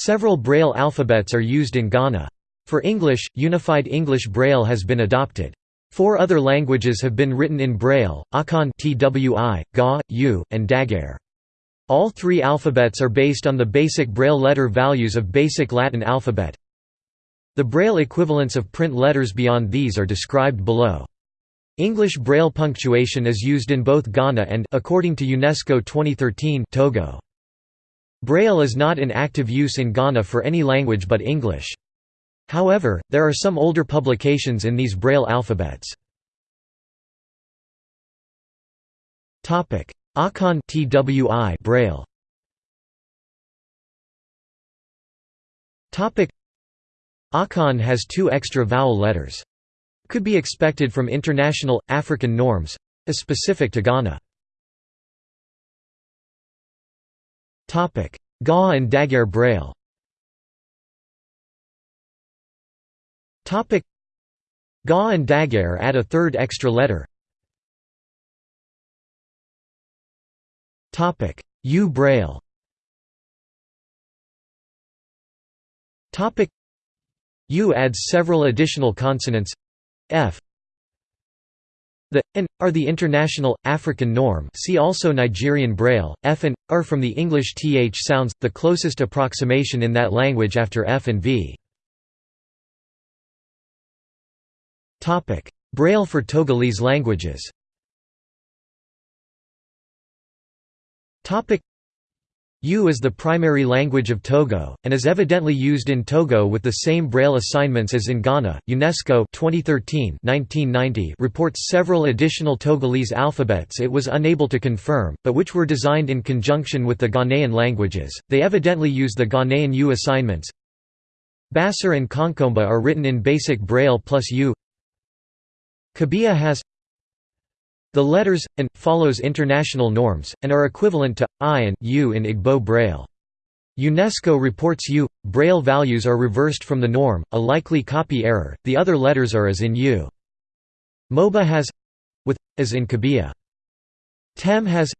Several Braille alphabets are used in Ghana. For English, Unified English Braille has been adopted. Four other languages have been written in Braille, Akan Twi, Ga, Ewe, and Dagaare. All three alphabets are based on the basic Braille letter values of Basic Latin alphabet. The Braille equivalents of print letters beyond these are described below. English Braille punctuation is used in both Ghana and according to UNESCO 2013 Togo. Braille is not in active use in Ghana for any language but English. However, there are some older publications in these Braille alphabets. Akan TWI Braille Akan has two extra vowel letters. Could be expected from international, African norms specific to Ghana. Ga and Dagaare Braille. Ga and Dagaare add a third extra letter. Ewe Braille. Ewe adds several additional consonants. F the and are the international African norm. See also Nigerian Braille. F and r from the English th sounds, the closest approximation in that language after f and v. Topic: Braille for Togolese languages. Topic: Ewe is the primary language of Togo, and is evidently used in Togo with the same Braille assignments as in Ghana. UNESCO 2013 reports several additional Togolese alphabets it was unable to confirm, but which were designed in conjunction with the Ghanaian languages. They evidently use the Ghanaian Ewe assignments. Bassar and Konkomba are written in basic Braille plus Ewe. Kabiye has the letters and follows international norms and are equivalent to I and U in Igbo Braille. UNESCO reports U Braille values are reversed from the norm, a likely copy error. The other letters are as in Ewe. Moba has with as in Kabiye. Tem has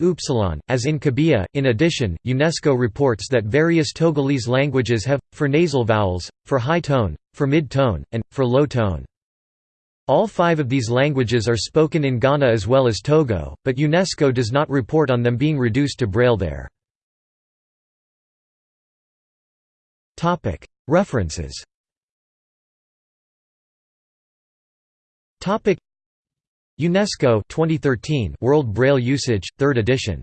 upsilon, as in Kabiye. In addition, UNESCO reports that various Togolese languages have, for nasal vowels, for high tone, for mid tone, and, for low tone. All five of these languages are spoken in Ghana as well as Togo, but UNESCO does not report on them being reduced to Braille there. References UNESCO 2013 World Braille Usage, 3rd edition